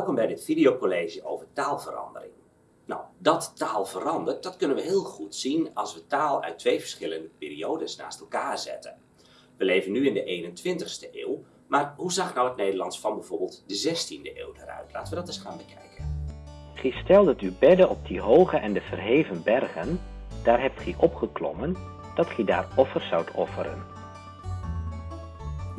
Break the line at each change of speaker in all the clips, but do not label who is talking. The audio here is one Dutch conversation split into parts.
Welkom bij dit videocollege over taalverandering. Nou, dat taal verandert, dat kunnen we heel goed zien als we taal uit twee verschillende periodes naast elkaar zetten. We leven nu in de 21ste eeuw, maar hoe zag nou het Nederlands van bijvoorbeeld de 16e eeuw eruit? Laten we dat eens gaan bekijken.
Gij stelt u bedden op die hoge en de verheven bergen, daar hebt gij opgeklommen, dat gij daar offers zoudt offeren.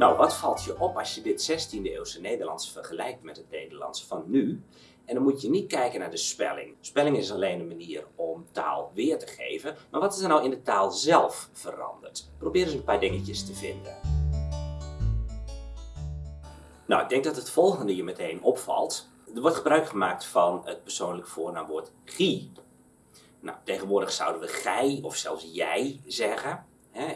Nou, wat valt je op als je dit 16e eeuwse Nederlands vergelijkt met het Nederlands van nu? En dan moet je niet kijken naar de spelling. Spelling is alleen een manier om taal weer te geven. Maar wat is er nou in de taal zelf veranderd? Probeer eens een paar dingetjes te vinden. Nou, ik denk dat het volgende je meteen opvalt. Er wordt gebruik gemaakt van het persoonlijk voornaamwoord gie. Nou, tegenwoordig zouden we gij of zelfs jij zeggen.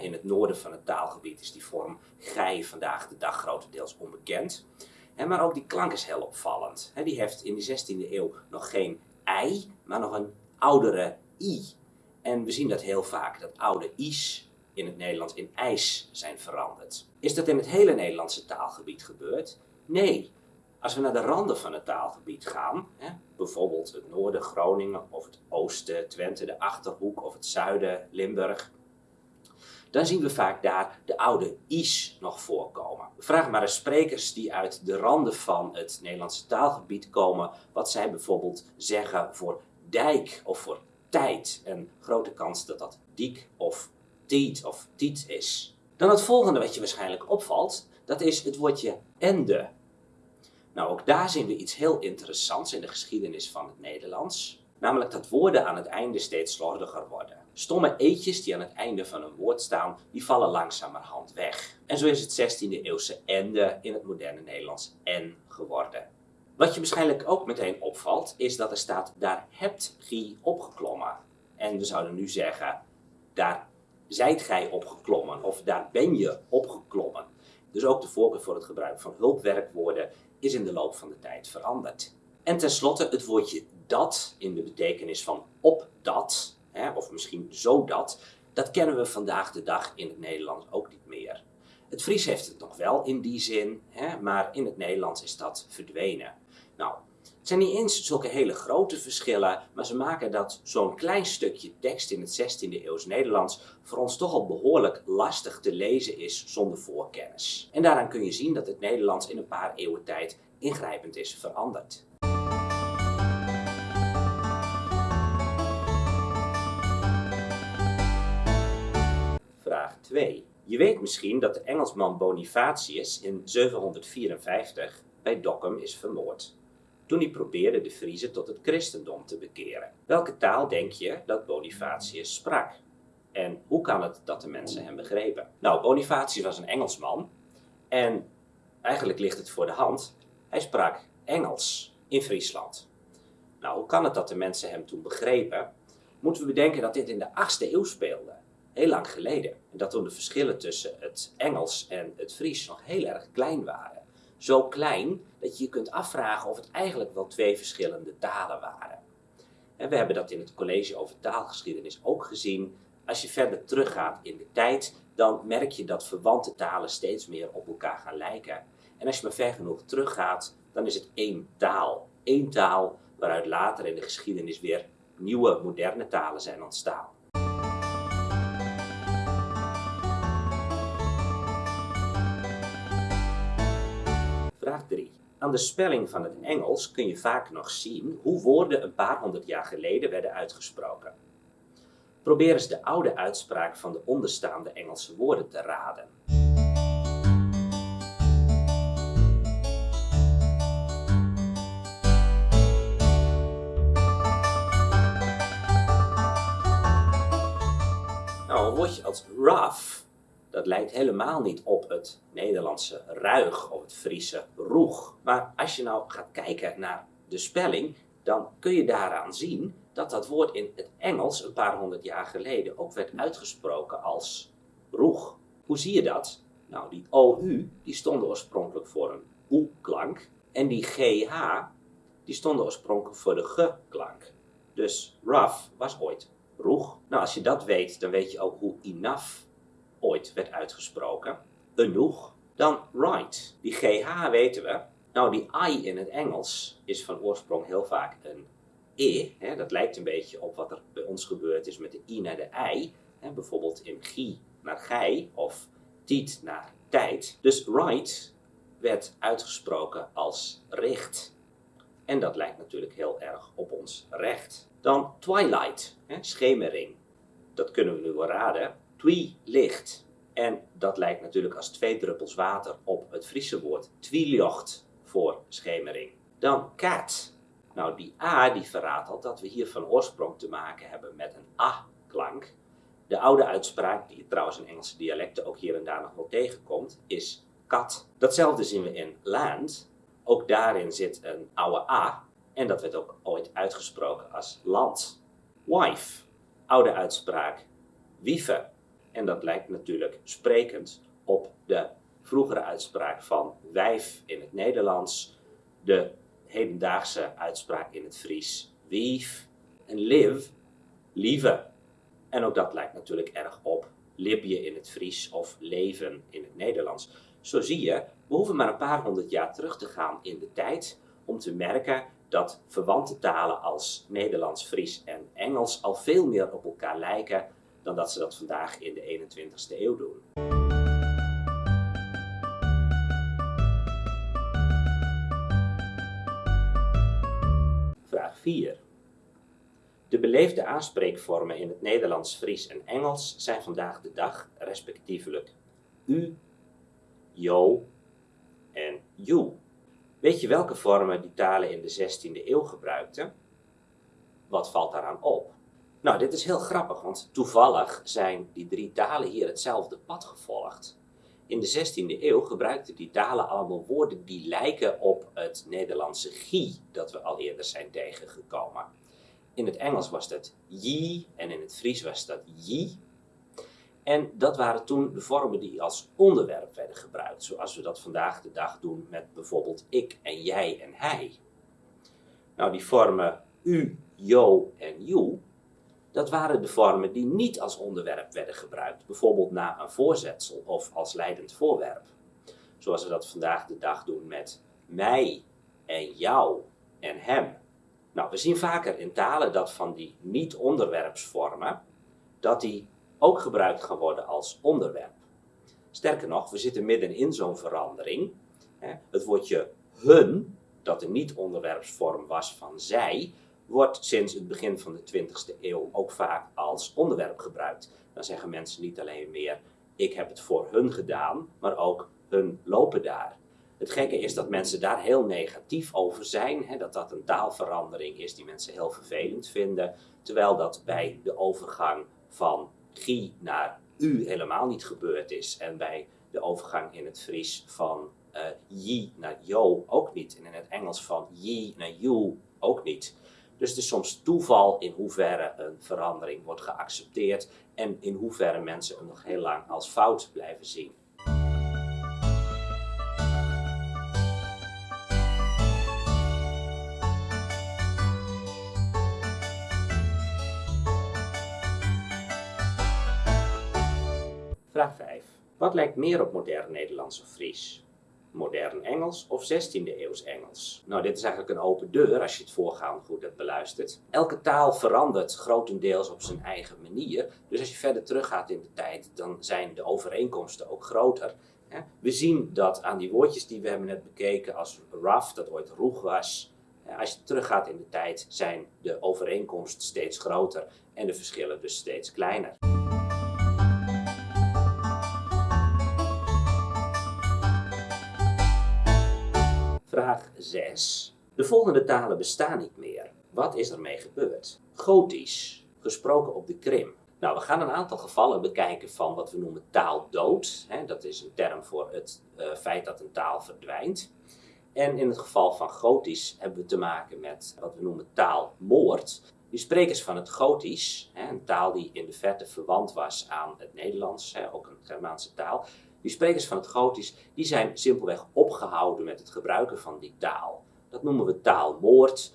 In het noorden van het taalgebied is die vorm gij vandaag de dag grotendeels onbekend. Maar ook die klank is heel opvallend. Die heeft in de 16e eeuw nog geen ei, maar nog een oudere i. En we zien dat heel vaak, dat oude i's in het Nederlands in ijs zijn veranderd. Is dat in het hele Nederlandse taalgebied gebeurd? Nee. Als we naar de randen van het taalgebied gaan, bijvoorbeeld het noorden Groningen of het oosten Twente, de Achterhoek of het zuiden Limburg, dan zien we vaak daar de oude i's nog voorkomen. Vraag maar eens sprekers die uit de randen van het Nederlandse taalgebied komen, wat zij bijvoorbeeld zeggen voor dijk of voor tijd. En grote kans dat dat diek of tiet of tiet is. Dan het volgende wat je waarschijnlijk opvalt, dat is het woordje ende. Nou, ook daar zien we iets heel interessants in de geschiedenis van het Nederlands. Namelijk dat woorden aan het einde steeds slordiger worden. Stomme eetjes die aan het einde van een woord staan, die vallen langzamerhand weg. En zo is het 16e eeuwse ende in het moderne Nederlands en geworden. Wat je waarschijnlijk ook meteen opvalt, is dat er staat, daar hebt gij opgeklommen. En we zouden nu zeggen, daar zijt gij opgeklommen, of daar ben je opgeklommen. Dus ook de voorkeur voor het gebruik van hulpwerkwoorden is in de loop van de tijd veranderd. En tenslotte het woordje dat in de betekenis van op dat, hè, of misschien zodat, dat kennen we vandaag de dag in het Nederlands ook niet meer. Het Fries heeft het nog wel in die zin, hè, maar in het Nederlands is dat verdwenen. Nou, het zijn niet eens zulke hele grote verschillen, maar ze maken dat zo'n klein stukje tekst in het 16e eeuws Nederlands voor ons toch al behoorlijk lastig te lezen is zonder voorkennis. En daaraan kun je zien dat het Nederlands in een paar eeuwen tijd ingrijpend is veranderd. 2. Je weet misschien dat de Engelsman Bonifatius in 754 bij Dokkum is vermoord. Toen hij probeerde de Friezen tot het christendom te bekeren. Welke taal denk je dat Bonifatius sprak? En hoe kan het dat de mensen hem begrepen? Nou, Bonifatius was een Engelsman. En eigenlijk ligt het voor de hand. Hij sprak Engels in Friesland. Nou, hoe kan het dat de mensen hem toen begrepen? Moeten we bedenken dat dit in de 8e eeuw speelde heel lang geleden. En dat toen de verschillen tussen het Engels en het Fries nog heel erg klein waren. Zo klein dat je je kunt afvragen of het eigenlijk wel twee verschillende talen waren. En we hebben dat in het college over taalgeschiedenis ook gezien. Als je verder teruggaat in de tijd, dan merk je dat verwante talen steeds meer op elkaar gaan lijken. En als je maar ver genoeg teruggaat, dan is het één taal. Eén taal waaruit later in de geschiedenis weer nieuwe, moderne talen zijn ontstaan. Aan de spelling van het Engels kun je vaak nog zien hoe woorden een paar honderd jaar geleden werden uitgesproken. Probeer eens de oude uitspraak van de onderstaande Engelse woorden te raden. Nou, een woordje als rough dat lijkt helemaal niet op het Nederlandse ruig of het Friese roeg. Maar als je nou gaat kijken naar de spelling, dan kun je daaraan zien dat dat woord in het Engels een paar honderd jaar geleden ook werd uitgesproken als roeg. Hoe zie je dat? Nou, die OU die stonden oorspronkelijk voor een oe-klank en die GH die stonden oorspronkelijk voor de ge-klank. Dus rough was ooit roeg. Nou, als je dat weet, dan weet je ook hoe enough ooit werd uitgesproken, genoeg, dan right. Die GH weten we, Nou, die I in het Engels is van oorsprong heel vaak een E. Hè, dat lijkt een beetje op wat er bij ons gebeurd is met de I naar de I. Hè, bijvoorbeeld in gie naar gij of tiet naar tijd. Dus right werd uitgesproken als richt. En dat lijkt natuurlijk heel erg op ons recht. Dan twilight, hè, schemering. Dat kunnen we nu wel raden. Twi licht. En dat lijkt natuurlijk als twee druppels water op het Friese woord twiljocht voor schemering. Dan cat. Nou, die A die verraadt al dat we hier van oorsprong te maken hebben met een A-klank. De oude uitspraak, die trouwens in Engelse dialecten ook hier en daar nog wel tegenkomt, is kat. Datzelfde zien we in land. Ook daarin zit een oude A. En dat werd ook ooit uitgesproken als land. Wife. Oude uitspraak. Wieven. En dat lijkt natuurlijk sprekend op de vroegere uitspraak van wijf in het Nederlands. De hedendaagse uitspraak in het Fries. Wief. En live. Lieve. En ook dat lijkt natuurlijk erg op libje in het Fries of leven in het Nederlands. Zo zie je, we hoeven maar een paar honderd jaar terug te gaan in de tijd om te merken dat verwante talen als Nederlands, Fries en Engels al veel meer op elkaar lijken dan dat ze dat vandaag in de 21ste eeuw doen. Vraag 4. De beleefde aanspreekvormen in het Nederlands, Fries en Engels zijn vandaag de dag respectievelijk u, jo en you. Weet je welke vormen die talen in de 16e eeuw gebruikten? Wat valt daaraan op? Nou, dit is heel grappig, want toevallig zijn die drie talen hier hetzelfde pad gevolgd. In de 16e eeuw gebruikten die talen allemaal woorden die lijken op het Nederlandse gie dat we al eerder zijn tegengekomen. In het Engels was dat ye en in het Fries was dat yi. En dat waren toen de vormen die als onderwerp werden gebruikt, zoals we dat vandaag de dag doen met bijvoorbeeld ik en jij en hij. Nou, die vormen u, jo en you, dat waren de vormen die niet als onderwerp werden gebruikt, bijvoorbeeld na een voorzetsel of als leidend voorwerp. Zoals we dat vandaag de dag doen met mij en jou en hem. Nou, we zien vaker in talen dat van die niet-onderwerpsvormen, dat die ook gebruikt gaan worden als onderwerp. Sterker nog, we zitten midden in zo'n verandering. Het woordje hun, dat een niet-onderwerpsvorm was van zij, wordt sinds het begin van de 20e eeuw ook vaak als onderwerp gebruikt. Dan zeggen mensen niet alleen meer ik heb het voor hun gedaan, maar ook hun lopen daar. Het gekke is dat mensen daar heel negatief over zijn, hè, dat dat een taalverandering is die mensen heel vervelend vinden, terwijl dat bij de overgang van gie naar u helemaal niet gebeurd is en bij de overgang in het Fries van uh, yi naar yo ook niet en in het Engels van ye naar you ook niet. Dus het is soms toeval in hoeverre een verandering wordt geaccepteerd en in hoeverre mensen hem nog heel lang als fout blijven zien. Vraag 5. Wat lijkt meer op modern Nederlands of Fries? Modern Engels of 16e eeuws Engels. Nou, dit is eigenlijk een open deur als je het voorgaande goed hebt beluisterd. Elke taal verandert grotendeels op zijn eigen manier. Dus als je verder teruggaat in de tijd, dan zijn de overeenkomsten ook groter. We zien dat aan die woordjes die we hebben net bekeken als rough, dat ooit roeg was. Als je teruggaat in de tijd, zijn de overeenkomsten steeds groter en de verschillen dus steeds kleiner. Vraag 6. De volgende talen bestaan niet meer. Wat is ermee gebeurd? Gotisch, gesproken op de Krim. Nou, we gaan een aantal gevallen bekijken van wat we noemen taaldood. Dat is een term voor het uh, feit dat een taal verdwijnt. En in het geval van Gotisch hebben we te maken met wat we noemen taalmoord. Die sprekers van het Gotisch, een taal die in de verte verwant was aan het Nederlands, ook een Germaanse taal, die sprekers van het Gotisch, die zijn simpelweg opgehouden met het gebruiken van die taal. Dat noemen we taalmoord.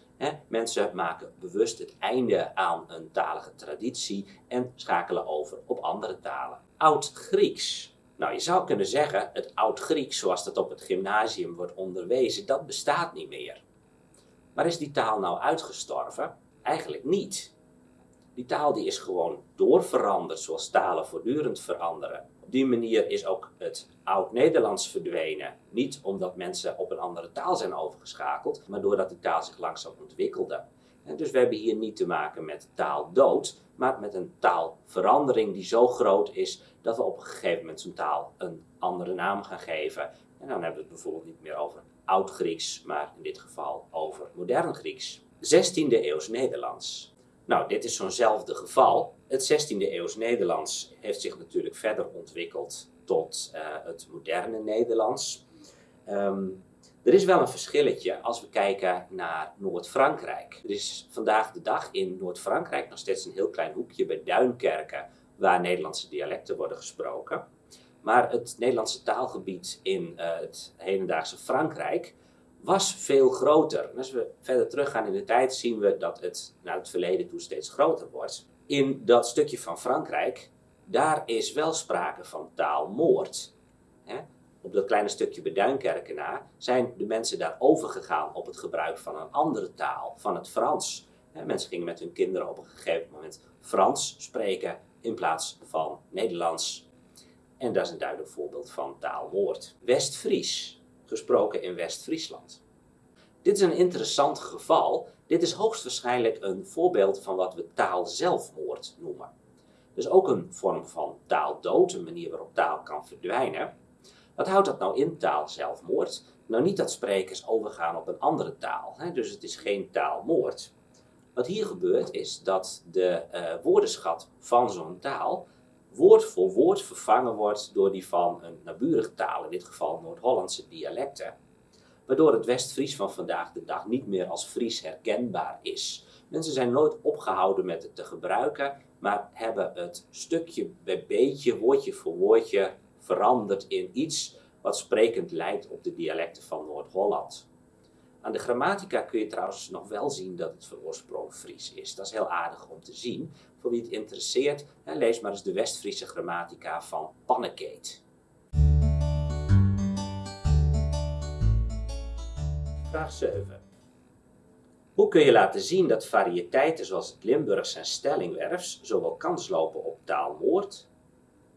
Mensen maken bewust het einde aan een talige traditie en schakelen over op andere talen. Oud-Grieks. Nou, je zou kunnen zeggen, het Oud-Grieks zoals dat op het gymnasium wordt onderwezen, dat bestaat niet meer. Maar is die taal nou uitgestorven? Eigenlijk niet. Die taal die is gewoon doorveranderd zoals talen voortdurend veranderen. Die manier is ook het Oud-Nederlands verdwenen. Niet omdat mensen op een andere taal zijn overgeschakeld, maar doordat die taal zich langzaam ontwikkelde. Dus we hebben hier niet te maken met taaldood, maar met een taalverandering die zo groot is dat we op een gegeven moment zo'n taal een andere naam gaan geven. En dan hebben we het bijvoorbeeld niet meer over Oud-Grieks, maar in dit geval over Modern Grieks. 16e eeuws Nederlands. Nou, dit is zo'nzelfde geval. Het 16e eeuws Nederlands heeft zich natuurlijk verder ontwikkeld tot uh, het moderne Nederlands. Um, er is wel een verschilletje als we kijken naar Noord-Frankrijk. Er is vandaag de dag in Noord-Frankrijk nog steeds een heel klein hoekje bij Duinkerken waar Nederlandse dialecten worden gesproken. Maar het Nederlandse taalgebied in uh, het hedendaagse Frankrijk was veel groter. Als we verder teruggaan in de tijd zien we dat het naar het verleden toe steeds groter wordt. In dat stukje van Frankrijk, daar is wel sprake van taalmoord. Op dat kleine stukje bij Duinkerken na zijn de mensen daar overgegaan op het gebruik van een andere taal, van het Frans. Mensen gingen met hun kinderen op een gegeven moment Frans spreken in plaats van Nederlands. En dat is een duidelijk voorbeeld van taalmoord. West-Fries, gesproken in West-Friesland. Dit is een interessant geval. Dit is hoogstwaarschijnlijk een voorbeeld van wat we taalzelfmoord noemen. Dus ook een vorm van taaldood, een manier waarop taal kan verdwijnen. Wat houdt dat nou in, taalzelfmoord? Nou, niet dat sprekers overgaan op een andere taal, hè? dus het is geen taalmoord. Wat hier gebeurt is dat de uh, woordenschat van zo'n taal woord voor woord vervangen wordt door die van een naburige taal, in dit geval Noord-Hollandse dialecten. Waardoor het West-Fries van vandaag de dag niet meer als Fries herkenbaar is. Mensen zijn nooit opgehouden met het te gebruiken, maar hebben het stukje bij beetje, woordje voor woordje veranderd in iets wat sprekend lijkt op de dialecten van Noord-Holland. Aan de grammatica kun je trouwens nog wel zien dat het van Fries is. Dat is heel aardig om te zien. Voor wie het interesseert, lees maar eens de West-Friese grammatica van Pannekeet. Vraag 7. Hoe kun je laten zien dat variëteiten zoals het Limburgs en Stellingwerfs zowel kans lopen op taalmoord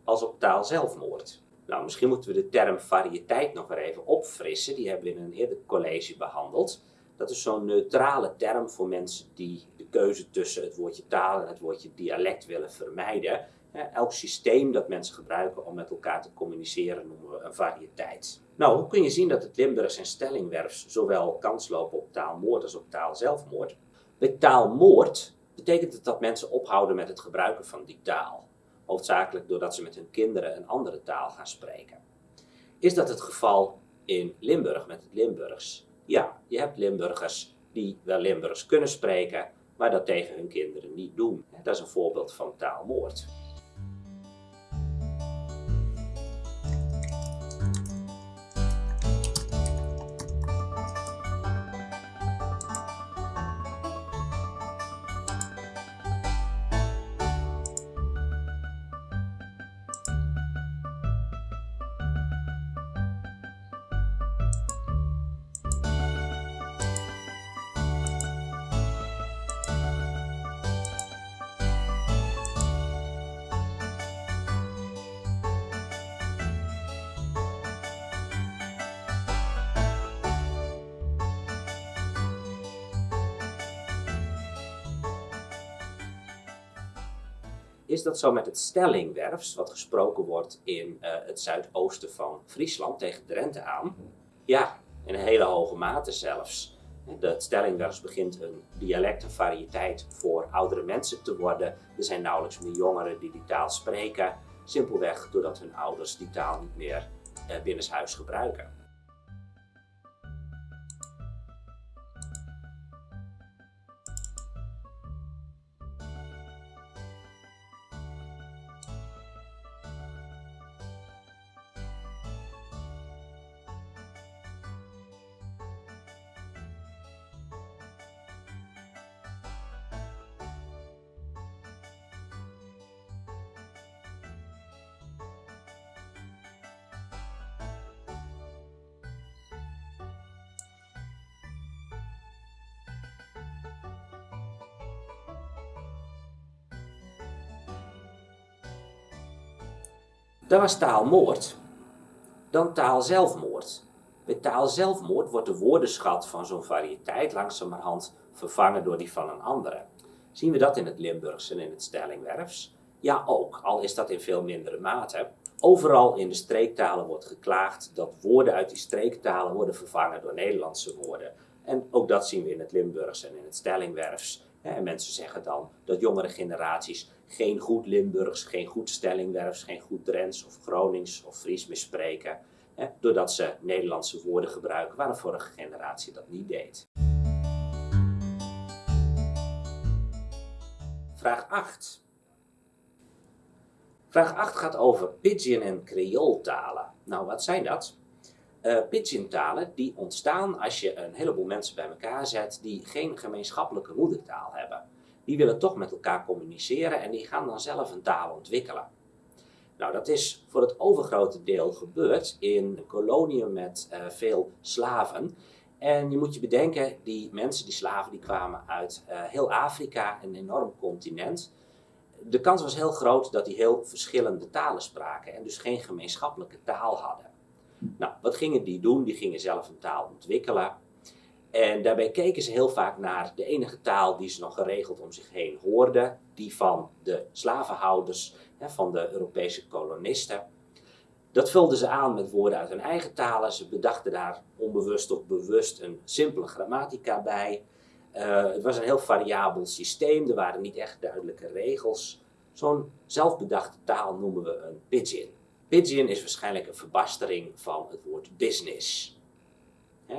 als op taalzelfmoord? Nou, misschien moeten we de term variëteit nog weer even opfrissen. Die hebben we in een eerder college behandeld. Dat is zo'n neutrale term voor mensen die de keuze tussen het woordje taal en het woordje dialect willen vermijden. Elk systeem dat mensen gebruiken om met elkaar te communiceren noemen we een variëteit. Nou, hoe kun je zien dat het Limburgs en Stellingwerfs zowel kans lopen op taalmoord als op taalzelfmoord? Bij taalmoord betekent het dat mensen ophouden met het gebruiken van die taal hoofdzakelijk doordat ze met hun kinderen een andere taal gaan spreken. Is dat het geval in Limburg met het Limburgs? Ja, je hebt Limburgers die wel Limburgs kunnen spreken, maar dat tegen hun kinderen niet doen. Dat is een voorbeeld van taalmoord. Is dat zo met het stellingwerfs, wat gesproken wordt in uh, het zuidoosten van Friesland tegen Drenthe aan. Ja, in een hele hoge mate zelfs. Het stellingwerfs begint een dialect, een variëteit voor oudere mensen te worden. Er zijn nauwelijks meer jongeren die die taal spreken. Simpelweg doordat hun ouders die taal niet meer uh, binnenshuis gebruiken. Dat was taalmoord. Dan taalzelfmoord. Bij taalzelfmoord wordt de woordenschat van zo'n variëteit langzamerhand vervangen door die van een andere. Zien we dat in het Limburgs en in het Stellingwerfs? Ja, ook, al is dat in veel mindere mate. Overal in de streektalen wordt geklaagd dat woorden uit die streektalen worden vervangen door Nederlandse woorden. En ook dat zien we in het Limburgs en in het Stellingwerfs. En mensen zeggen dan dat jongere generaties geen goed Limburgs, geen goed Stellingwerfs, geen goed Drents of Gronings of Fries meer spreken. Doordat ze Nederlandse woorden gebruiken waar de vorige generatie dat niet deed. Vraag 8. Vraag 8 gaat over Pidgin en Creooltalen. Nou, wat zijn dat? Uh, Pidgin-talen die ontstaan als je een heleboel mensen bij elkaar zet die geen gemeenschappelijke moedertaal hebben. Die willen toch met elkaar communiceren en die gaan dan zelf een taal ontwikkelen. Nou, dat is voor het overgrote deel gebeurd in koloniën met uh, veel slaven. En je moet je bedenken, die mensen, die slaven, die kwamen uit uh, heel Afrika, een enorm continent. De kans was heel groot dat die heel verschillende talen spraken en dus geen gemeenschappelijke taal hadden. Nou, wat gingen die doen? Die gingen zelf een taal ontwikkelen. En daarbij keken ze heel vaak naar de enige taal die ze nog geregeld om zich heen hoorden, die van de slavenhouders, van de Europese kolonisten. Dat vulden ze aan met woorden uit hun eigen talen. Ze bedachten daar onbewust of bewust een simpele grammatica bij. Uh, het was een heel variabel systeem, er waren niet echt duidelijke regels. Zo'n zelfbedachte taal noemen we een pidgin. Pidgin is waarschijnlijk een verbastering van het woord business.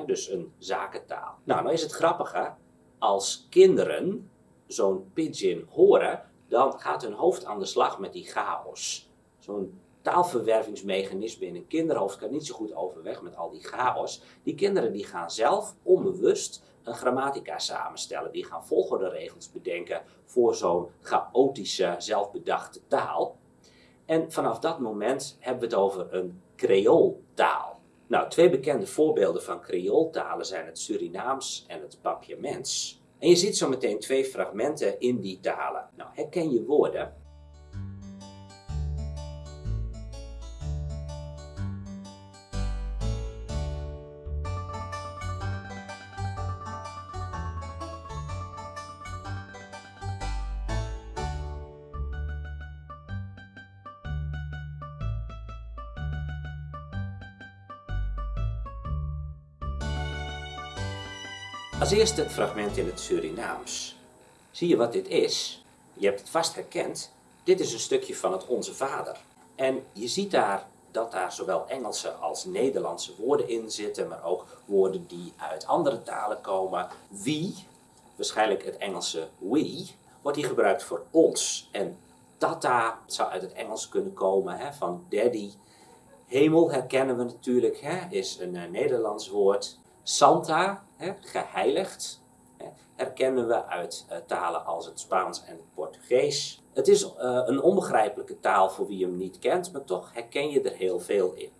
dus een zakentaal. Nou, nou is het grappige, als kinderen zo'n pidgin horen, dan gaat hun hoofd aan de slag met die chaos. Zo'n taalverwervingsmechanisme in een kinderhoofd kan niet zo goed overweg met al die chaos. Die kinderen die gaan zelf onbewust een grammatica samenstellen. Die gaan volgorde regels bedenken voor zo'n chaotische, zelfbedachte taal. En vanaf dat moment hebben we het over een Creooltaal. Nou, twee bekende voorbeelden van Creooltalen zijn het Surinaams en het Papiaments. En je ziet zo meteen twee fragmenten in die talen. Nou, herken je woorden? Als eerste het fragment in het Surinaams. Zie je wat dit is? Je hebt het vast herkend. Dit is een stukje van het Onze Vader. En je ziet daar dat daar zowel Engelse als Nederlandse woorden in zitten, maar ook woorden die uit andere talen komen. Wie, waarschijnlijk het Engelse we, wordt hier gebruikt voor ons. En tata zou uit het Engels kunnen komen, hè, van daddy. Hemel herkennen we natuurlijk, hè, is een uh, Nederlands woord. Santa, hè, geheiligd, hè, herkennen we uit uh, talen als het Spaans en het Portugees. Het is uh, een onbegrijpelijke taal voor wie hem niet kent, maar toch herken je er heel veel in.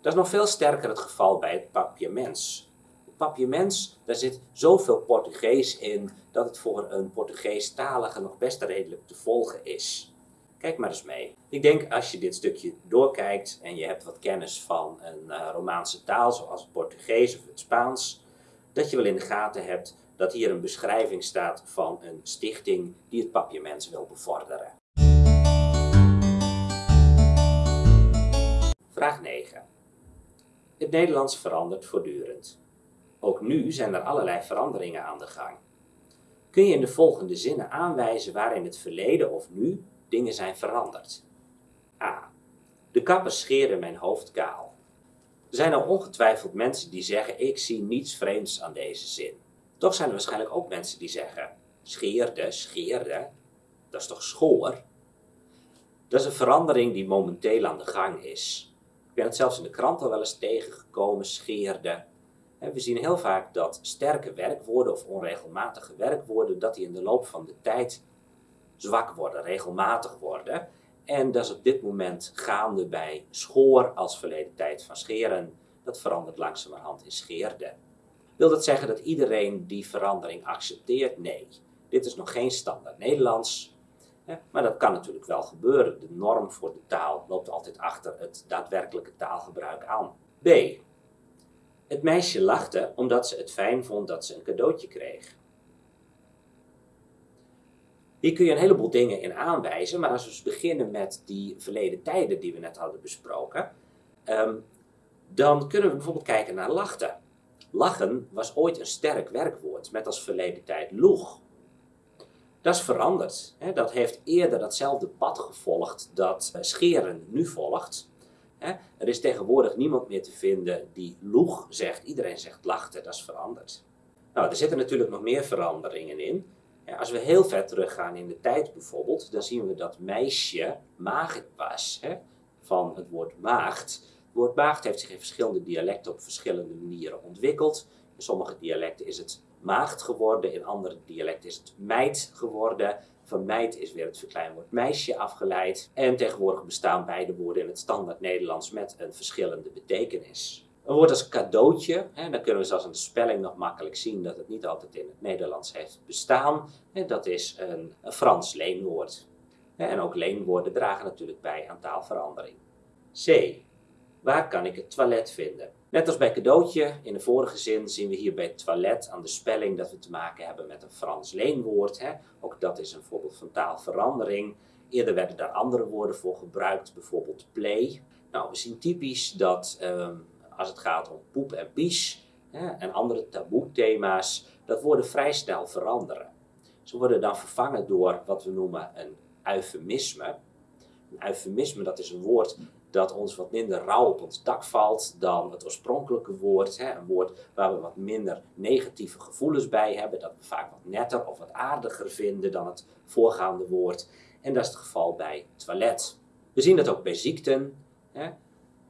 Dat is nog veel sterker het geval bij het papiaments. Het papiaments, daar zit zoveel Portugees in dat het voor een Portugees-talige nog best redelijk te volgen is. Kijk maar eens mee. Ik denk als je dit stukje doorkijkt en je hebt wat kennis van een uh, Romaanse taal, zoals het Portugees of het Spaans, dat je wel in de gaten hebt dat hier een beschrijving staat van een stichting die het papiaments wil bevorderen. Vraag 9. Het Nederlands verandert voortdurend. Ook nu zijn er allerlei veranderingen aan de gang. Kun je in de volgende zinnen aanwijzen waar in het verleden of nu dingen zijn veranderd. A. De kappers scheren mijn hoofd kaal. Er zijn al ongetwijfeld mensen die zeggen, ik zie niets vreemds aan deze zin. Toch zijn er waarschijnlijk ook mensen die zeggen, scheerde, scheerde, dat is toch schoor? Dat is een verandering die momenteel aan de gang is. Ik ben het zelfs in de krant al wel eens tegengekomen, scheerde. We zien heel vaak dat sterke werkwoorden of onregelmatige werkwoorden, dat die in de loop van de tijd zwak worden, regelmatig worden. En dat is op dit moment gaande bij schoor als verleden tijd van scheren. Dat verandert langzamerhand in scheerde. Wil dat zeggen dat iedereen die verandering accepteert? Nee. Dit is nog geen standaard Nederlands. Maar dat kan natuurlijk wel gebeuren. De norm voor de taal loopt altijd achter het daadwerkelijke taalgebruik aan. B. Het meisje lachte omdat ze het fijn vond dat ze een cadeautje kreeg. Hier kun je een heleboel dingen in aanwijzen, maar als we beginnen met die verleden tijden die we net hadden besproken, ehm, dan kunnen we bijvoorbeeld kijken naar lachten. Lachen was ooit een sterk werkwoord, met als verleden tijd loeg. Dat is veranderd. Hè? Dat heeft eerder datzelfde pad gevolgd dat scheren nu volgt. Hè? Er is tegenwoordig niemand meer te vinden die loeg zegt. Iedereen zegt lachten, dat is veranderd. Nou, er zitten natuurlijk nog meer veranderingen in. Als we heel ver teruggaan in de tijd bijvoorbeeld, dan zien we dat meisje maagd was. Hè? Van het woord maagd. Het woord maagd heeft zich in verschillende dialecten op verschillende manieren ontwikkeld. In sommige dialecten is het maagd geworden, in andere dialecten is het meid geworden. Van meid is weer het verkleinwoord meisje afgeleid. En tegenwoordig bestaan beide woorden in het standaard Nederlands met een verschillende betekenis. Een woord als cadeautje, hè, dan kunnen we zelfs aan de spelling nog makkelijk zien dat het niet altijd in het Nederlands heeft bestaan. En dat is een, een Frans leenwoord. En ook leenwoorden dragen natuurlijk bij aan taalverandering. C. Waar kan ik het toilet vinden? Net als bij cadeautje in de vorige zin zien we hier bij toilet aan de spelling dat we te maken hebben met een Frans leenwoord. Hè. Ook dat is een voorbeeld van taalverandering. Eerder werden daar andere woorden voor gebruikt, bijvoorbeeld play. Nou, we zien typisch dat ehm, als het gaat om poep en pies hè, en andere taboe thema's, dat woorden vrij snel veranderen. Ze worden dan vervangen door wat we noemen een eufemisme. Een eufemisme, dat is een woord dat ons wat minder rauw op ons dak valt dan het oorspronkelijke woord. Hè? Een woord waar we wat minder negatieve gevoelens bij hebben, dat we vaak wat netter of wat aardiger vinden dan het voorgaande woord. En dat is het geval bij toilet. We zien dat ook bij ziekten. Hè?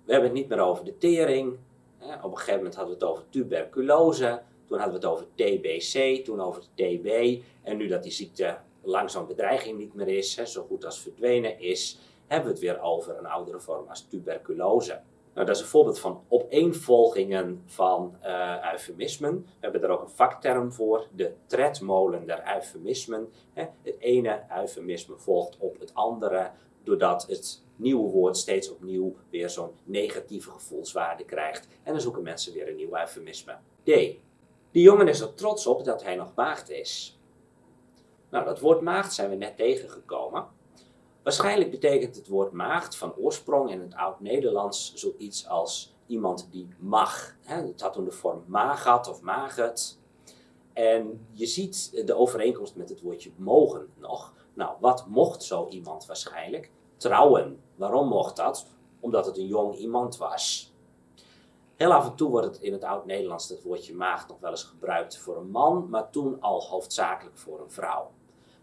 We hebben het niet meer over de tering. Hè? Op een gegeven moment hadden we het over tuberculose. Toen hadden we het over TBC, toen over TB. En nu dat die ziekte langzaam bedreiging niet meer is, hè, zo goed als verdwenen is, hebben we het weer over een oudere vorm als tuberculose. Nou, dat is een voorbeeld van opeenvolgingen van uh, eufemismen. We hebben er ook een vakterm voor, de tredmolen der eufemismen. Het ene eufemisme volgt op het andere, doordat het nieuwe woord steeds opnieuw weer zo'n negatieve gevoelswaarde krijgt. En dan zoeken mensen weer een nieuw eufemisme. D. Die jongen is er trots op dat hij nog maagd is. Nou, dat woord maagd zijn we net tegengekomen. Waarschijnlijk betekent het woord maagd van oorsprong in het oud-Nederlands zoiets als iemand die mag. Het had toen de vorm magat of maget. En je ziet de overeenkomst met het woordje mogen nog. Nou, wat mocht zo iemand waarschijnlijk? Trouwen. Waarom mocht dat? Omdat het een jong iemand was. Heel af en toe wordt het in het oud-Nederlands het woordje maagd nog wel eens gebruikt voor een man, maar toen al hoofdzakelijk voor een vrouw.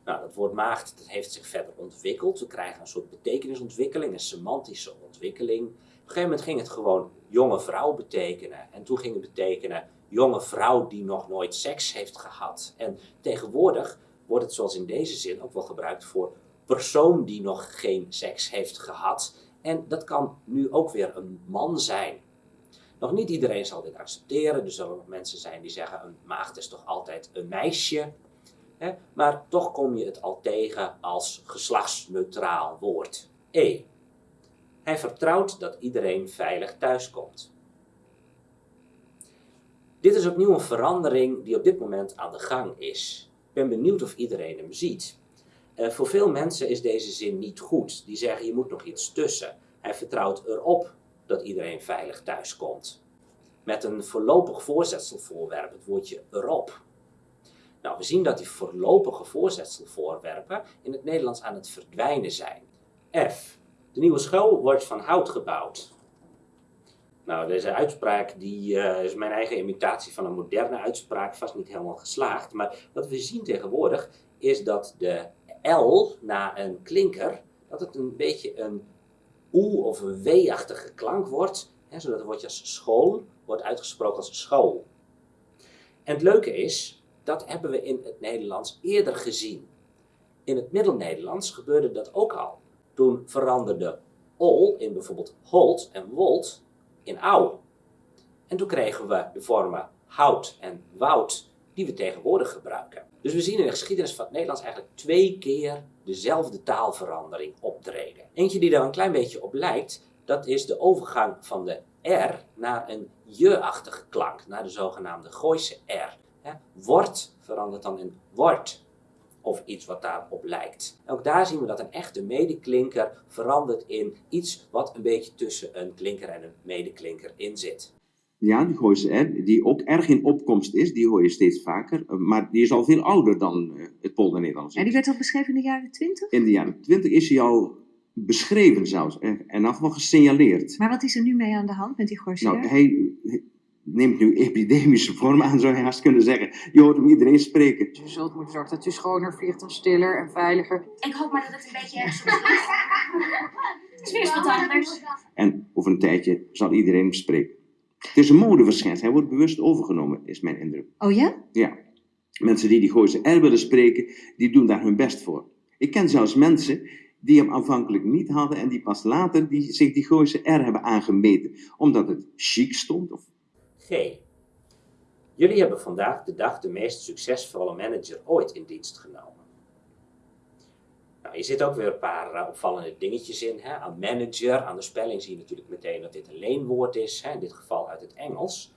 Nou, dat woord maagd dat heeft zich verder ontwikkeld. We krijgen een soort betekenisontwikkeling, een semantische ontwikkeling. Op een gegeven moment ging het gewoon jonge vrouw betekenen. En toen ging het betekenen jonge vrouw die nog nooit seks heeft gehad. En tegenwoordig wordt het zoals in deze zin ook wel gebruikt voor persoon die nog geen seks heeft gehad. En dat kan nu ook weer een man zijn. Nog niet iedereen zal dit accepteren. Er zullen nog mensen zijn die zeggen: een maagd is toch altijd een meisje. Maar toch kom je het al tegen als geslachtsneutraal woord. E. Hij vertrouwt dat iedereen veilig thuiskomt. Dit is opnieuw een verandering die op dit moment aan de gang is. Ben benieuwd of iedereen hem ziet. Uh, voor veel mensen is deze zin niet goed. Die zeggen je moet nog iets tussen. Hij vertrouwt erop dat iedereen veilig thuiskomt. Met een voorlopig voorzetselvoorwerp, het woordje erop. Nou, we zien dat die voorlopige voorzetselvoorwerpen in het Nederlands aan het verdwijnen zijn. F. De nieuwe school wordt van hout gebouwd. Nou, deze uitspraak die, uh, is mijn eigen imitatie van een moderne uitspraak, vast niet helemaal geslaagd. Maar wat we zien tegenwoordig is dat de L na een klinker, dat het een beetje een oe of een w-achtige klank wordt, hè, zodat het woordje als school wordt uitgesproken als school. En het leuke is, dat hebben we in het Nederlands eerder gezien. In het Middel-Nederlands gebeurde dat ook al. Toen veranderde ol in bijvoorbeeld holt en wold in ouw. En toen kregen we de vormen hout en woud die we tegenwoordig gebruiken. Dus we zien in de geschiedenis van het Nederlands eigenlijk twee keer dezelfde taalverandering optreden. Eentje die daar een klein beetje op lijkt, dat is de overgang van de R naar een je-achtige klank, naar de zogenaamde Gooise R. Wordt verandert dan in wordt of iets wat daarop lijkt. ook daar zien we dat een echte medeklinker verandert in iets wat een beetje tussen een klinker en een medeklinker in zit.
Ja, die Gooise R, die ook erg in opkomst is, die hoor je steeds vaker. Eh, maar die is al veel ouder dan uh, het Polder-Nederlands.
En die werd al beschreven in de jaren 20?
In de jaren 20 is hij al beschreven zelfs. En afval gesignaleerd.
Maar wat is er nu mee aan de hand met die Gooise
Nou, hij neemt nu epidemische vorm aan, zou je haast kunnen zeggen. Je hoort hem iedereen spreken.
Je zult moeten zorgen dat u schoner vliegt en stiller en veiliger.
Ik hoop maar dat het een beetje ergens is. Het is weer eens wat anders.
En over een tijdje zal iedereen hem spreken. Het is een modeverschijnsel. Hij wordt bewust overgenomen, is mijn indruk.
Oh ja?
Ja. Mensen die die Gooise R willen spreken, die doen daar hun best voor. Ik ken zelfs mensen die hem aanvankelijk niet hadden en die pas later die, zich die Gooise R hebben aangemeten. Omdat het chic stond of
Jullie hebben vandaag de dag de meest succesvolle manager ooit in dienst genomen. Nou, je zit ook weer een paar uh, opvallende dingetjes in. Hè? Aan manager, aan de spelling zie je natuurlijk meteen dat dit een leenwoord is, hè? in dit geval uit het Engels.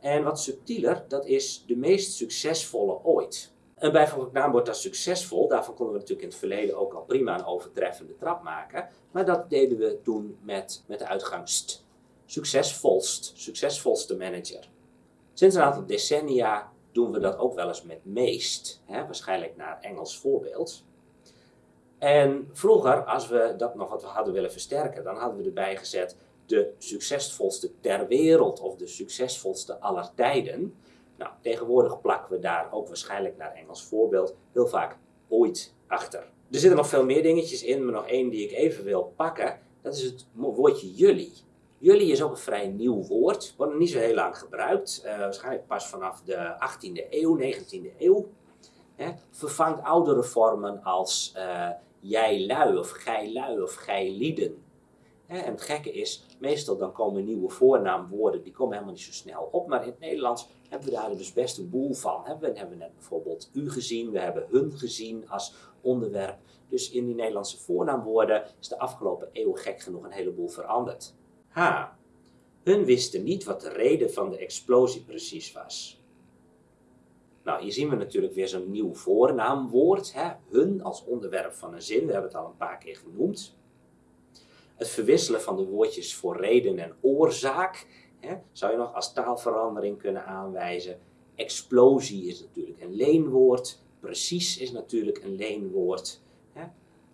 En wat subtieler, dat is de meest succesvolle ooit. Een bijvoeglijk naamwoord als succesvol, daarvan konden we natuurlijk in het verleden ook al prima een overtreffende trap maken. Maar dat deden we toen met, met de uitgang st succesvolst, succesvolste manager. Sinds een aantal decennia doen we dat ook wel eens met meest, hè, waarschijnlijk naar Engels voorbeeld. En vroeger, als we dat nog wat hadden willen versterken, dan hadden we erbij gezet de succesvolste ter wereld of de succesvolste aller tijden. Nou, tegenwoordig plakken we daar ook waarschijnlijk naar Engels voorbeeld heel vaak ooit achter. Er zitten nog veel meer dingetjes in, maar nog één die ik even wil pakken. Dat is het woordje jullie. Jullie is ook een vrij nieuw woord, wordt nog niet zo heel lang gebruikt. Uh, waarschijnlijk pas vanaf de 18e eeuw, 19e eeuw. Hè, vervangt oudere vormen als uh, jij lui of gij lui of gij lieden. Hè, en het gekke is, meestal dan komen nieuwe voornaamwoorden, die komen helemaal niet zo snel op. Maar in het Nederlands hebben we daar dus best een boel van. We hebben net bijvoorbeeld u gezien, we hebben hun gezien als onderwerp. Dus in die Nederlandse voornaamwoorden is de afgelopen eeuw gek genoeg een heleboel veranderd. H. Hun wisten niet wat de reden van de explosie precies was. Nou, hier zien we natuurlijk weer zo'n nieuw voornaamwoord. Hè? Hun als onderwerp van een zin, we hebben het al een paar keer genoemd. Het verwisselen van de woordjes voor reden en oorzaak hè, zou je nog als taalverandering kunnen aanwijzen. Explosie is natuurlijk een leenwoord. Precies is natuurlijk een leenwoord.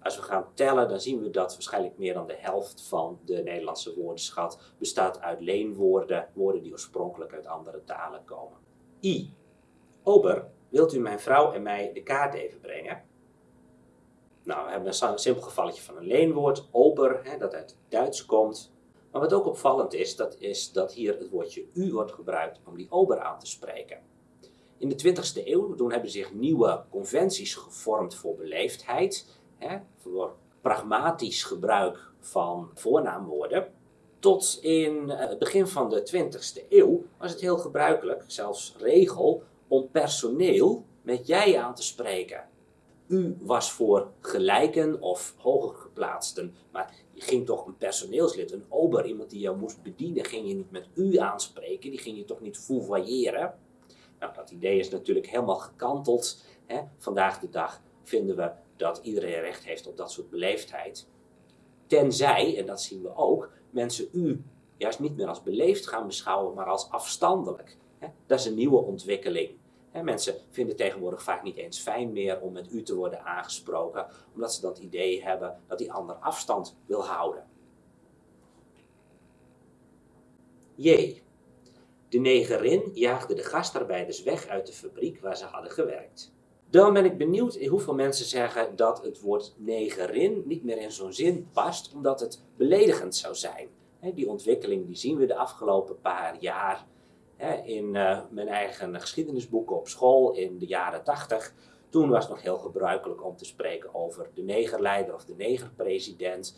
Als we gaan tellen, dan zien we dat waarschijnlijk meer dan de helft van de Nederlandse woordenschat bestaat uit leenwoorden, woorden die oorspronkelijk uit andere talen komen. I. Ober, wilt u mijn vrouw en mij de kaart even brengen? Nou, we hebben een simpel gevalletje van een leenwoord, ober, hè, dat uit Duits komt. Maar wat ook opvallend is, dat is dat hier het woordje u wordt gebruikt om die ober aan te spreken. In de 20e eeuw toen hebben zich nieuwe conventies gevormd voor beleefdheid hè, voor pragmatisch gebruik van voornaamwoorden. Tot in eh, het begin van de 20e eeuw was het heel gebruikelijk, zelfs regel, om personeel met jij aan te spreken. U was voor gelijken of hoger geplaatsten, maar je ging toch een personeelslid, een ober, iemand die jou moest bedienen, ging je niet met u aanspreken, die ging je toch niet foevoyeren. Nou, dat idee is natuurlijk helemaal gekanteld. Hè. Vandaag de dag vinden we dat iedereen recht heeft op dat soort beleefdheid. Tenzij, en dat zien we ook, mensen u juist niet meer als beleefd gaan beschouwen, maar als afstandelijk. Dat is een nieuwe ontwikkeling. Mensen vinden tegenwoordig vaak niet eens fijn meer om met u te worden aangesproken, omdat ze dat idee hebben dat die ander afstand wil houden. J. De negerin jaagde de gastarbeiders weg uit de fabriek waar ze hadden gewerkt. Dan ben ik benieuwd hoeveel mensen zeggen dat het woord negerin niet meer in zo'n zin past, omdat het beledigend zou zijn. Die ontwikkeling die zien we de afgelopen paar jaar in eh, mijn eigen geschiedenisboeken op school in de jaren 80. Toen was het nog heel gebruikelijk om te spreken over de negerleider of de negerpresident.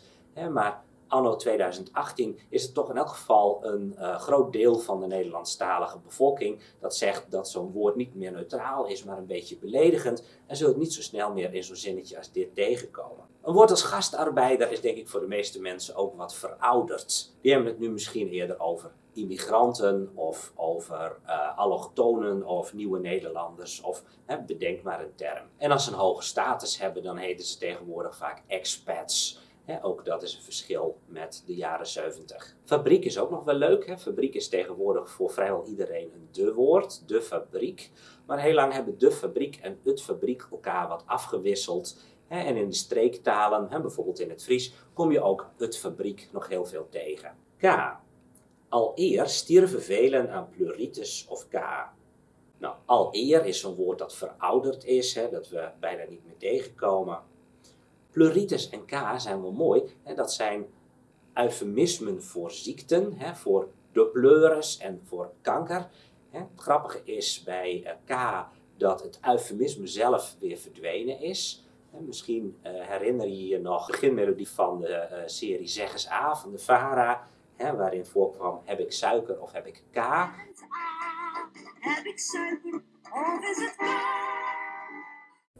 Maar anno 2018 is het toch in elk geval een uh, groot deel van de Nederlandstalige bevolking dat zegt dat zo'n woord niet meer neutraal is, maar een beetje beledigend en zult het niet zo snel meer in zo'n zinnetje als dit tegenkomen. Een woord als gastarbeider is denk ik voor de meeste mensen ook wat verouderd. Die hebben het nu misschien eerder over immigranten of over uh, allochtonen of nieuwe Nederlanders of hè, bedenk maar een term. En als ze een hoge status hebben, dan heten ze tegenwoordig vaak expats. Ook dat is een verschil met de jaren 70. Fabriek is ook nog wel leuk. Fabriek is tegenwoordig voor vrijwel iedereen een de woord, de fabriek. Maar heel lang hebben de fabriek en het fabriek elkaar wat afgewisseld. En in de streektalen, bijvoorbeeld in het Fries, kom je ook het fabriek nog heel veel tegen. K. Al eer stierven velen aan pleuritis of K. Nou, al eer is zo'n woord dat verouderd is, dat we bijna niet meer tegenkomen. Pleuritis en K zijn wel mooi. Hè, dat zijn eufemismen voor ziekten, hè, voor de pleuris en voor kanker. Hè. Het grappige is bij uh, K dat het eufemisme zelf weer verdwenen is. Misschien uh, herinner je je nog de beginmelodie van de uh, serie Zeggens A van de VARA, waarin voorkwam heb ik suiker of heb ik K. Heb ik suiker?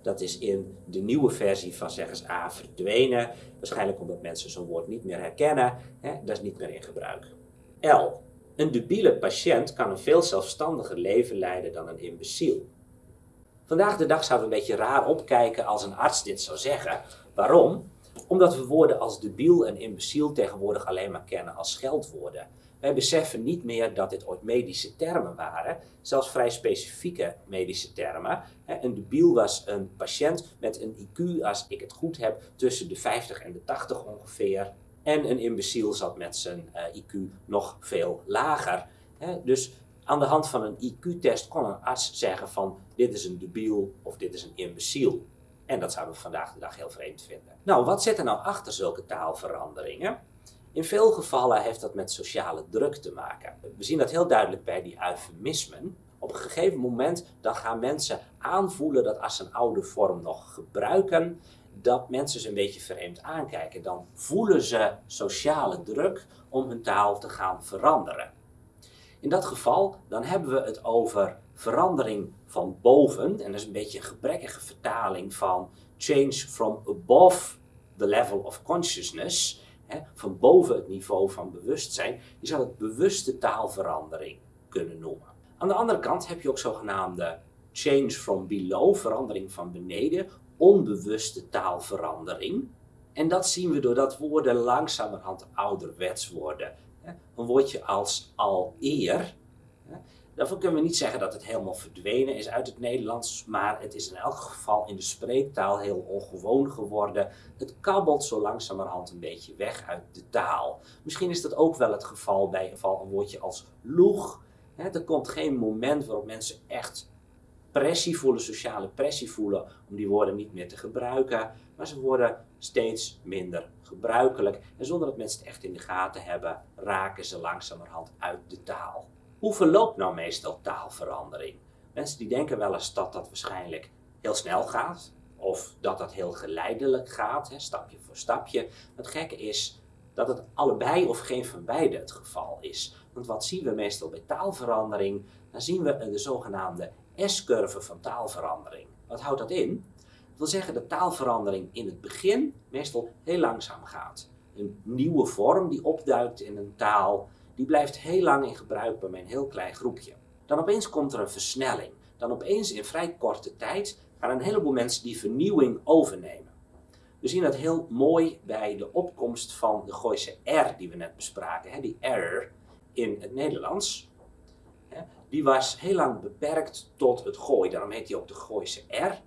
Dat is in de nieuwe versie van Zeggens A verdwenen. Waarschijnlijk omdat mensen zo'n woord niet meer herkennen. Hè, dat is niet meer in gebruik. L. Een debiele patiënt kan een veel zelfstandiger leven leiden dan een imbeciel. Vandaag de dag zouden we een beetje raar opkijken als een arts dit zou zeggen. Waarom? Omdat we woorden als debiel en imbeciel tegenwoordig alleen maar kennen als scheldwoorden. Wij beseffen niet meer dat dit ooit medische termen waren, zelfs vrij specifieke medische termen. Een debiel was een patiënt met een IQ, als ik het goed heb, tussen de 50 en de 80 ongeveer. En een imbeciel zat met zijn eh, IQ nog veel lager. Dus aan de hand van een IQ-test kon een arts zeggen van dit is een debiel of dit is een imbeciel. En dat zouden we vandaag de dag heel vreemd vinden. Nou, wat zit er nou achter zulke taalveranderingen? In veel gevallen heeft dat met sociale druk te maken. We zien dat heel duidelijk bij die eufemismen. Op een gegeven moment dan gaan mensen aanvoelen dat als ze een oude vorm nog gebruiken, dat mensen ze een beetje vreemd aankijken. Dan voelen ze sociale druk om hun taal te gaan veranderen. In dat geval dan hebben we het over verandering van boven. En dat is een beetje een gebrekkige vertaling van change from above the level of consciousness. Hè, van boven het niveau van bewustzijn. Je zou het bewuste taalverandering kunnen noemen. Aan de andere kant heb je ook zogenaamde change from below, verandering van beneden, onbewuste taalverandering. En dat zien we doordat woorden langzamerhand ouderwets worden. Een woordje als al eer Daarvoor kunnen we niet zeggen dat het helemaal verdwenen is uit het Nederlands, maar het is in elk geval in de spreektaal heel ongewoon geworden. Het kabbelt zo langzamerhand een beetje weg uit de taal. Misschien is dat ook wel het geval bij een woordje als loeg. er komt geen moment waarop mensen echt pressie voelen, sociale pressie voelen, om die woorden niet meer te gebruiken. Maar ze worden steeds minder gebruikelijk. En zonder dat mensen het echt in de gaten hebben, raken ze langzamerhand uit de taal. Hoe verloopt nou meestal taalverandering? Mensen die denken wel eens dat dat waarschijnlijk heel snel gaat, of dat dat heel geleidelijk gaat, hè, stapje voor stapje. Het gekke is dat het allebei of geen van beide het geval is. Want wat zien we meestal bij taalverandering? Dan zien we de zogenaamde S-curve van taalverandering. Wat houdt dat in? Dat wil zeggen dat taalverandering in het begin meestal heel langzaam gaat. Een nieuwe vorm die opduikt in een taal, die blijft heel lang in gebruik bij een heel klein groepje. Dan opeens komt er een versnelling. Dan opeens in vrij korte tijd gaan een heleboel mensen die vernieuwing overnemen. We zien dat heel mooi bij de opkomst van de Gooise R die we net bespraken. Die R in het Nederlands. Die was heel lang beperkt tot het gooi. Daarom heet hij ook de Gooise R.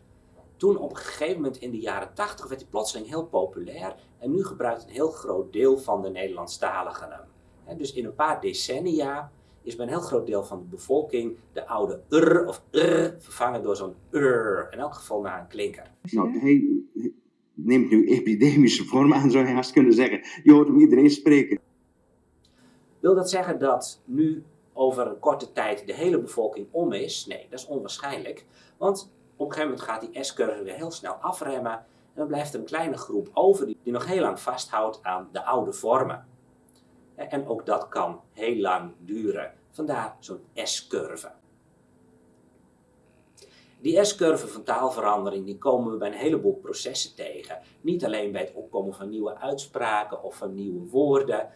Toen op een gegeven moment in de jaren 80 werd hij plotseling heel populair. En nu gebruikt een heel groot deel van de Nederlandstaligen hem dus in een paar decennia is bij een heel groot deel van de bevolking de oude r of r vervangen door zo'n r, in elk geval naar een klinker.
Nou, hij neemt nu epidemische vorm aan, zou je haast kunnen zeggen. Je hoort hem iedereen spreken.
Wil dat zeggen dat nu over een korte tijd de hele bevolking om is? Nee, dat is onwaarschijnlijk. Want op een gegeven moment gaat die S-curve weer heel snel afremmen. En dan blijft er een kleine groep over die, die nog heel lang vasthoudt aan de oude vormen. En ook dat kan heel lang duren. Vandaar zo'n S-curve. Die S-curve van taalverandering die komen we bij een heleboel processen tegen. Niet alleen bij het opkomen van nieuwe uitspraken of van nieuwe woorden,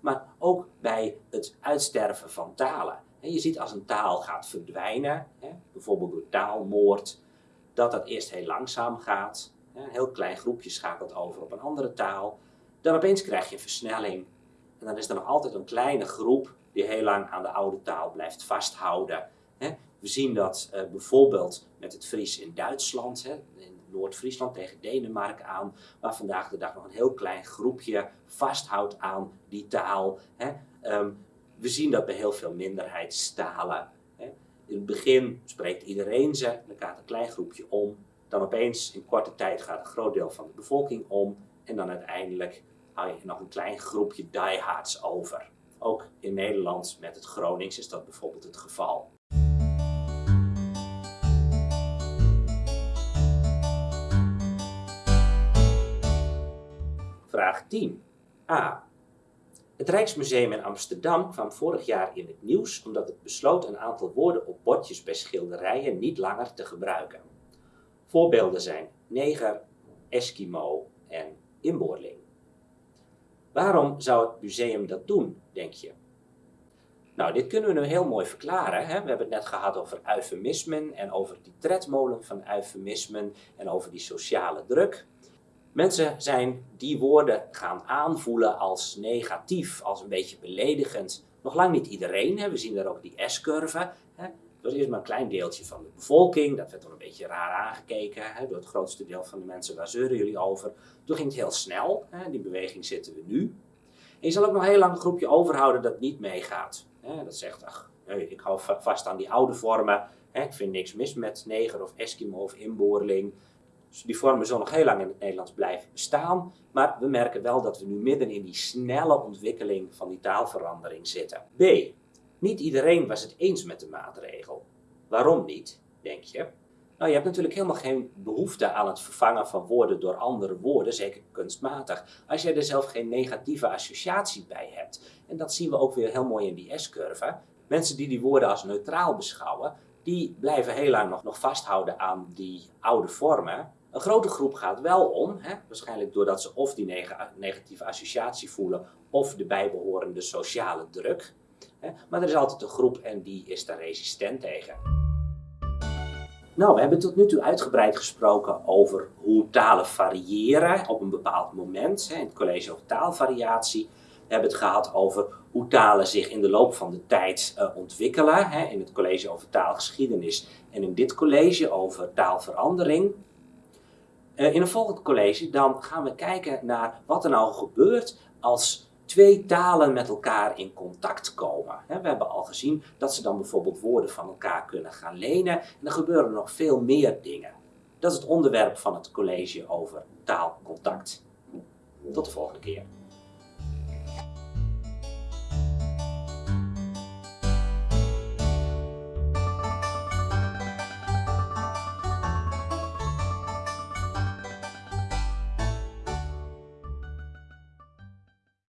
maar ook bij het uitsterven van talen. Je ziet als een taal gaat verdwijnen, bijvoorbeeld door taalmoord, dat dat eerst heel langzaam gaat. Een heel klein groepje schakelt over op een andere taal. Dan opeens krijg je versnelling. En dan is er nog altijd een kleine groep die heel lang aan de oude taal blijft vasthouden. We zien dat uh, bijvoorbeeld met het Fries in Duitsland, in Noord-Friesland tegen Denemarken aan, waar vandaag de dag nog een heel klein groepje vasthoudt aan die taal. Um, we zien dat bij heel veel minderheidstalen. In het begin spreekt iedereen ze, dan gaat een klein groepje om. Dan opeens in korte tijd gaat een groot deel van de bevolking om. En dan uiteindelijk hou je nog een klein groepje diehards over. Ook in Nederland met het Gronings is dat bijvoorbeeld het geval. Vraag 10. A. Het Rijksmuseum in Amsterdam kwam vorig jaar in het nieuws omdat het besloot een aantal woorden op bordjes bij schilderijen niet langer te gebruiken. Voorbeelden zijn neger, Eskimo en inboorling. Waarom zou het museum dat doen, denk je? Nou, dit kunnen we nu heel mooi verklaren. Hè? We hebben het net gehad over eufemismen en over die tredmolen van eufemismen en over die sociale druk. Mensen zijn die woorden gaan aanvoelen als negatief, als een beetje beledigend. Nog lang niet iedereen, hè? we zien daar ook die S-curve. Was eerst maar een klein deeltje van de bevolking, dat werd dan een beetje raar aangekeken hè? door het grootste deel van de mensen, waar zeuren jullie over? Toen ging het heel snel, hè? die beweging zitten we nu. En je zal ook nog heel lang een groepje overhouden dat niet meegaat. Hè? Dat zegt, ach, ik hou vast aan die oude vormen, hè? ik vind niks mis met neger of Eskimo of inboorling. Dus die vormen zullen nog heel lang in het Nederlands blijven bestaan, maar we merken wel dat we nu midden in die snelle ontwikkeling van die taalverandering zitten. B. Niet iedereen was het eens met de maatregel. Waarom niet, denk je? Nou, je hebt natuurlijk helemaal geen behoefte aan het vervangen van woorden door andere woorden, zeker kunstmatig, als jij er zelf geen negatieve associatie bij hebt. En dat zien we ook weer heel mooi in die S-curve. Mensen die die woorden als neutraal beschouwen, die blijven heel lang nog, vasthouden aan die oude vormen. Een grote groep gaat wel om, hè, waarschijnlijk doordat ze of die negatieve associatie voelen of de bijbehorende sociale druk. Maar er is altijd een groep en die is daar resistent tegen. Nou, we hebben tot nu toe uitgebreid gesproken over hoe talen variëren op een bepaald moment. In het college over taalvariatie. We hebben het gehad over hoe talen zich in de loop van de tijd uh, ontwikkelen. In het college over taalgeschiedenis en in dit college over taalverandering. Uh, in een volgend college dan gaan we kijken naar wat er nou gebeurt als twee talen met elkaar in contact komen. We hebben al gezien dat ze dan bijvoorbeeld woorden van elkaar kunnen gaan lenen. En er gebeuren nog veel meer dingen. Dat is het onderwerp van het college over taalcontact. Tot de volgende keer.